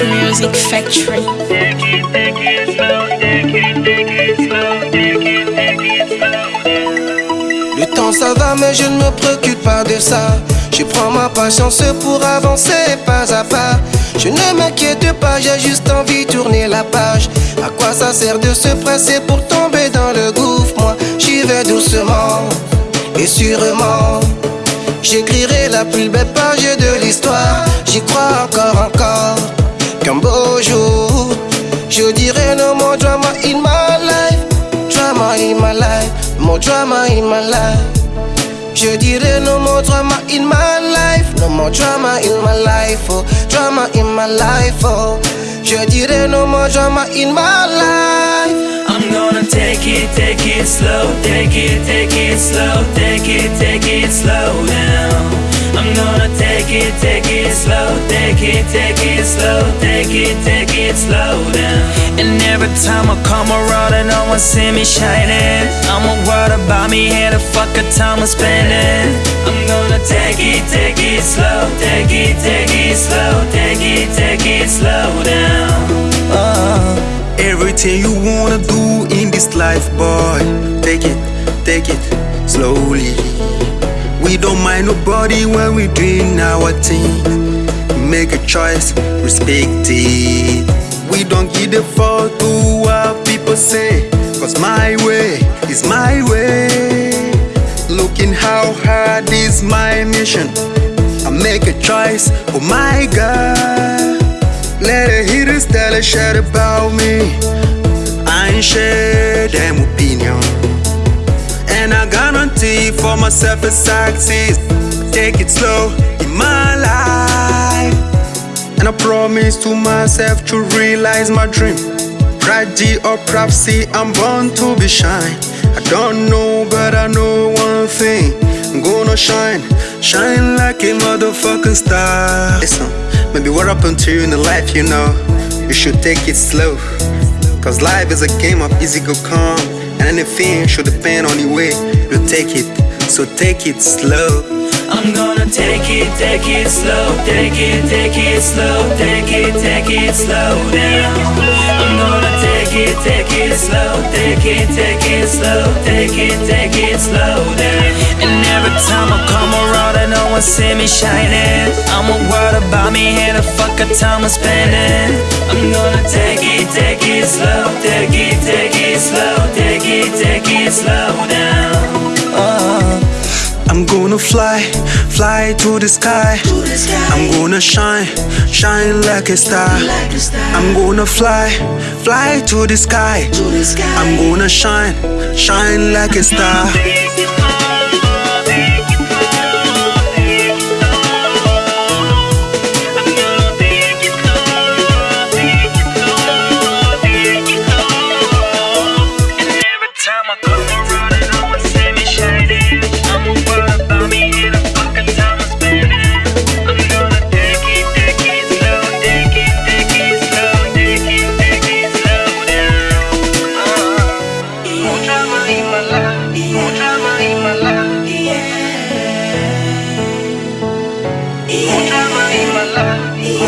Music Factory. Le temps ça va mais je ne me préoccupe pas de ça. Je prends ma patience pour avancer pas à pas. Je ne m'inquiète pas, j'ai juste envie de tourner la page. À quoi ça sert de se presser pour tomber dans le gouffre? Moi j'y vais doucement et sûrement. J'écrirai la plus belle page de l'histoire. J'y crois encore encore Je dirai no more drama in my life Drama in my life More drama in my life. Je dirai no more drama in my life No more drama in my life oh Drama in my life oh. Je dirai no more drama in my life. I'm gonna take it, take it slow, take it, take it slow, take it, take it slow. I'm gonna take it, take it slow, take it, take it slow, take it, take it slow down. And every time I come around and no one see me shining, I'ma worry about me and the fuck a time I'm spending. I'm gonna take it, take it slow, take it, take it slow, take it, take it slow down. Uh, everything you wanna do in this life, boy. Take it, take it slowly. We don't mind nobody when we doing our thing. Make a choice, respect it. We don't give a fuck to what people say. Cause my way is my way. Looking how hard is my mission. I make a choice, oh my god. Let the haters tell a shit about me. I ain't share For myself a success. Take it slow in my life. And I promise to myself to realize my dream. Prodigy or prophecy, I'm born to be shine. I don't know, but I know one thing. I'm gonna shine, shine like a motherfucking star. Listen, maybe what happened to you in the life, you know? You should take it slow. Cause life is a game of easy go come. And anything should depend on the way you take it. So take it slow. I'm gonna take it, take it slow, take it, take it slow, take it, take it slow down. I'm gonna take it, take it slow, take it, take it slow, take it, take it slow down. And every time I come around see me shining, I'ma worry about me and the fuck a time I'm spending. I'm gonna take it, take it slow, take it, take it slow, take it, take it slow down. Uh, I'm gonna fly, fly to the sky. I'm gonna shine, shine like a star. I'm gonna fly, fly to the sky. I'm gonna shine, shine like a star. I'm Forever in my life.